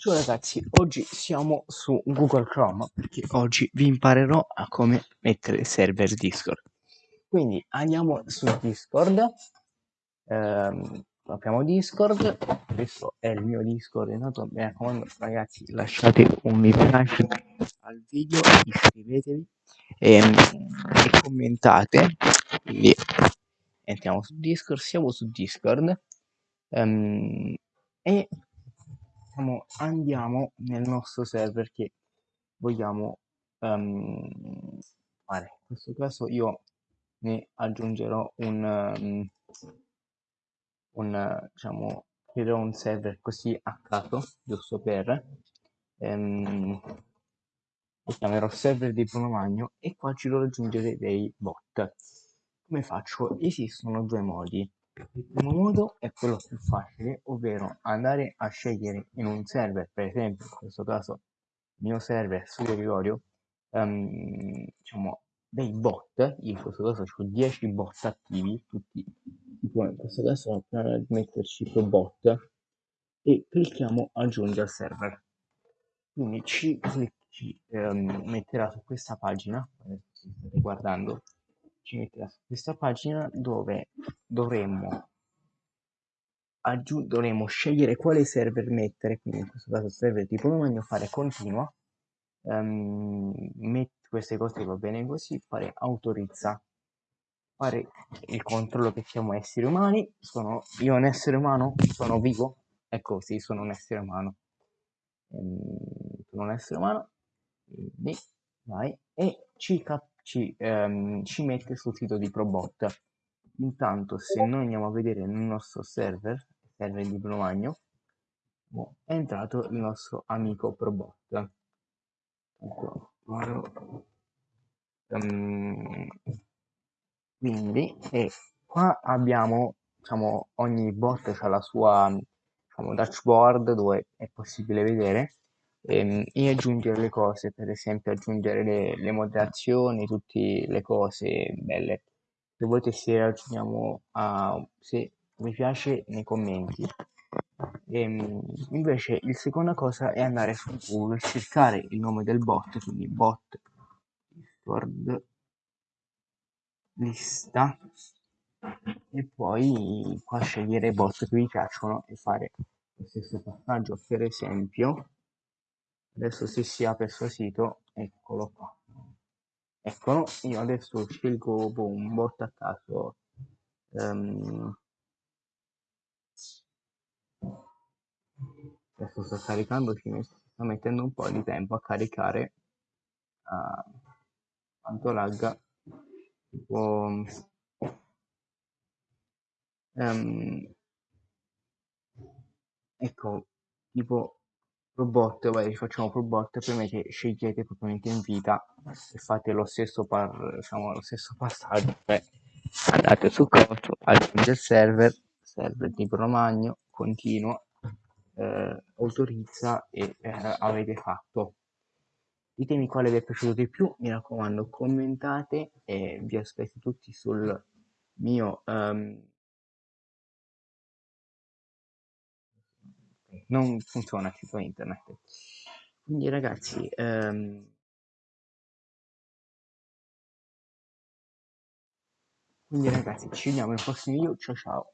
Ciao ragazzi, oggi siamo su Google Chrome perché oggi vi imparerò a come mettere server Discord. Quindi andiamo su Discord, ehm, apriamo Discord, questo è il mio Discord, intanto mi raccomando ragazzi lasciate un mi piace al video, iscrivetevi e, ehm, e commentate. Quindi entriamo su Discord, siamo su Discord. Ehm, e diciamo, andiamo nel nostro server che vogliamo um, fare. In questo caso io ne aggiungerò un, um, un diciamo, creerò un server così a caso, giusto per, um, chiamerò server di Bruno Magno e qua ci devo aggiungere dei bot. Come faccio? Esistono due modi. Il primo modo è quello più facile, ovvero andare a scegliere in un server, per esempio in questo caso il mio server Studio Gregorio, um, diciamo dei bot, in questo caso ho 10 bot attivi, tutti, tipo in questo caso andiamo a metterci pro bot e clicchiamo aggiungi al server. Quindi ci, ci um, metterà su questa pagina, state guardando, ci metterà questa pagina dove dovremmo, aggiung- dovremmo scegliere quale server mettere, quindi in questo caso server tipo domani, fare continua, um, met- queste cose va bene così, fare autorizza, fare il controllo che siamo esseri umani, sono io un essere umano, sono vivo, ecco sì, sono un essere umano, um, sono un essere umano, quindi vai, e ci cap- ci, ehm, ci mette sul sito di Probot. Intanto se noi andiamo a vedere nel nostro server, server di Bromagno, è entrato il nostro amico Probot. Um, quindi e qua abbiamo diciamo ogni bot ha la sua diciamo, dashboard dove è possibile vedere ehm, e aggiungere le cose, per esempio aggiungere le, le moderazioni, tutte le cose belle. Se volete se aggiungiamo a se vi piace nei commenti. Ehm, invece il seconda cosa è andare su Google, cercare il nome del bot, quindi bot Discord lista e poi qua scegliere i bot che vi piacciono e fare lo stesso passaggio per esempio adesso se si apre il suo sito eccolo qua. Eccolo io adesso scelgo boh, un bot a caso um, adesso sto caricando ci sta mettendo un po' di tempo a caricare uh, quanto lagga tipo um, ecco tipo robot, vai, facciamo robot, prima che scegliete propriamente in vita e fate lo stesso, par, diciamo, lo stesso passaggio, cioè andate su costo, aggiunge il server, server di Bromagno, continua, eh, autorizza e eh, avete fatto. Ditemi quale vi è piaciuto di più, mi raccomando commentate e vi aspetto tutti sul mio... Um, non funziona sito internet. Quindi ragazzi, ehm, quindi ragazzi ci vediamo nel prossimo video, ciao ciao.